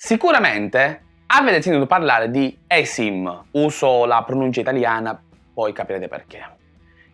Sicuramente avete sentito parlare di eSIM, uso la pronuncia italiana, poi capirete perché,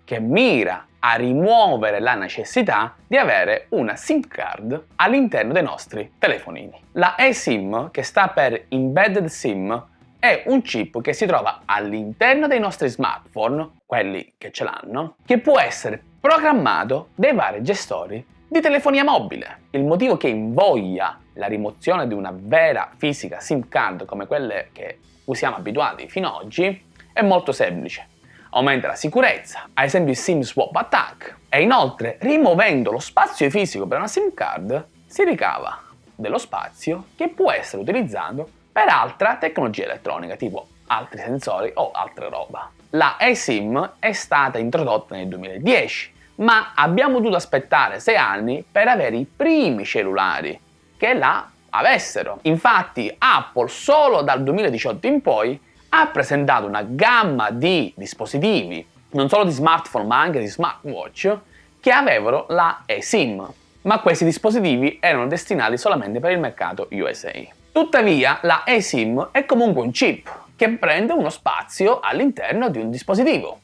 che mira a rimuovere la necessità di avere una SIM card all'interno dei nostri telefonini. La eSIM, che sta per Embedded SIM, è un chip che si trova all'interno dei nostri smartphone, quelli che ce l'hanno, che può essere programmato dai vari gestori di telefonia mobile. Il motivo che invoglia la rimozione di una vera fisica SIM card come quelle che cui siamo abituati fino ad oggi è molto semplice. Aumenta la sicurezza, ad esempio il SIM swap attack, e inoltre rimuovendo lo spazio fisico per una SIM card si ricava dello spazio che può essere utilizzato per altra tecnologia elettronica tipo altri sensori o altre roba. La eSIM è stata introdotta nel 2010 ma abbiamo dovuto aspettare 6 anni per avere i primi cellulari che la avessero. Infatti Apple solo dal 2018 in poi ha presentato una gamma di dispositivi, non solo di smartphone ma anche di smartwatch, che avevano la eSIM, ma questi dispositivi erano destinati solamente per il mercato USA. Tuttavia la eSIM è comunque un chip che prende uno spazio all'interno di un dispositivo.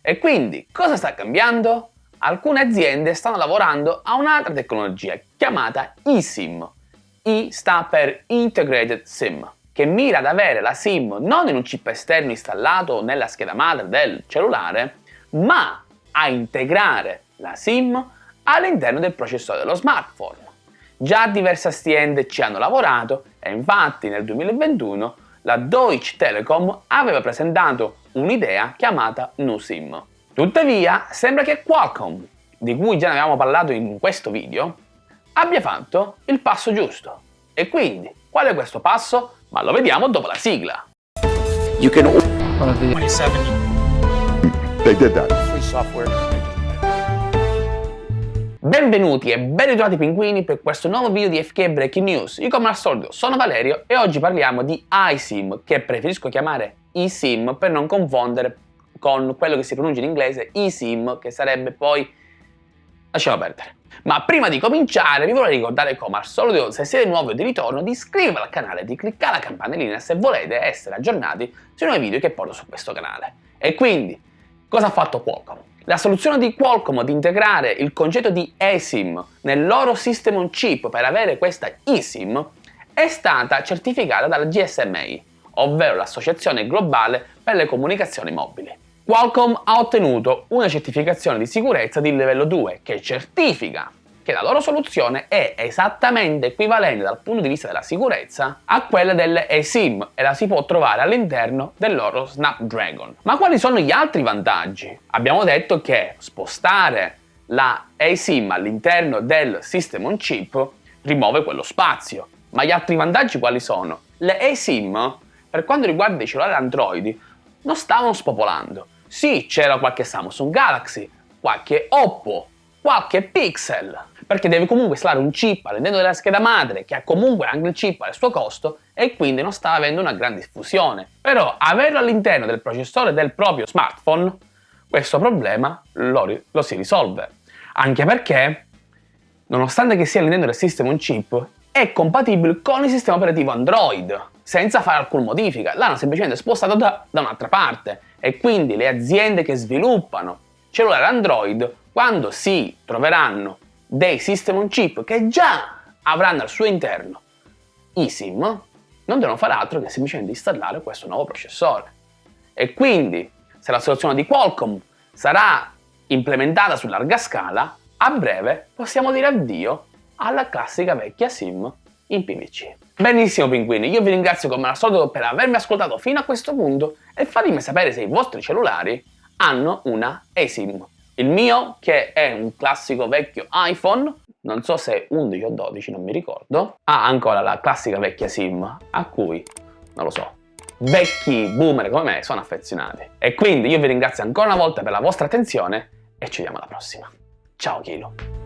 E quindi cosa sta cambiando? Alcune aziende stanno lavorando a un'altra tecnologia chiamata eSIM. I sta per Integrated SIM, che mira ad avere la SIM non in un chip esterno installato nella scheda madre del cellulare, ma a integrare la SIM all'interno del processore dello smartphone. Già diverse aziende ci hanno lavorato e infatti nel 2021 la Deutsche Telekom aveva presentato un'idea chiamata NuSIM. Tuttavia, sembra che Qualcomm, di cui già ne avevamo parlato in questo video, abbia fatto il passo giusto. E quindi, qual è questo passo? Ma lo vediamo dopo la sigla. You can... 27. They did that. Free software. Benvenuti e ben ritrovati pinguini per questo nuovo video di FK Breaking News. Io come al solito sono Valerio e oggi parliamo di iSIM, che preferisco chiamare eSIM per non confondere con quello che si pronuncia in inglese eSIM, che sarebbe poi... lasciamo perdere. Ma prima di cominciare vi vorrei ricordare come al solito se siete nuovi o di ritorno di iscrivervi al canale e di cliccare la campanellina se volete essere aggiornati sui nuovi video che porto su questo canale. E quindi, cosa ha fatto Qualcomm? La soluzione di Qualcomm di integrare il concetto di eSIM nel loro System on Chip per avere questa eSIM è stata certificata dalla GSMA, ovvero l'Associazione Globale per le Comunicazioni Mobili. Qualcomm ha ottenuto una certificazione di sicurezza di livello 2 che certifica che la loro soluzione è esattamente equivalente dal punto di vista della sicurezza a quella delle eSIM e la si può trovare all'interno del loro Snapdragon. Ma quali sono gli altri vantaggi? Abbiamo detto che spostare la eSIM all'interno del System on Chip rimuove quello spazio. Ma gli altri vantaggi quali sono? Le eSIM, per quanto riguarda i cellulari Android, non stavano spopolando sì, c'era qualche Samsung Galaxy, qualche Oppo, qualche Pixel, perché deve comunque installare un chip all'interno della scheda madre che ha comunque anche il chip al suo costo e quindi non sta avendo una gran diffusione. Però averlo all'interno del processore del proprio smartphone, questo problema lo, lo si risolve. Anche perché, nonostante che sia all'interno del system un chip, è compatibile con il sistema operativo Android, senza fare alcuna modifica. L'hanno semplicemente spostato da, da un'altra parte e quindi le aziende che sviluppano cellulari Android quando si troveranno dei system on chip che già avranno al suo interno eSIM non devono fare altro che semplicemente installare questo nuovo processore. E quindi se la soluzione di Qualcomm sarà implementata su larga scala a breve possiamo dire addio alla classica vecchia SIM in PVC. Benissimo pinguini, io vi ringrazio come al solito per avermi ascoltato fino a questo punto e fatemi sapere se i vostri cellulari hanno una eSIM. Il mio, che è un classico vecchio iPhone, non so se 11 o 12, non mi ricordo, ha ancora la classica vecchia SIM a cui, non lo so, vecchi boomer come me sono affezionati. E quindi io vi ringrazio ancora una volta per la vostra attenzione e ci vediamo alla prossima. Ciao Kilo!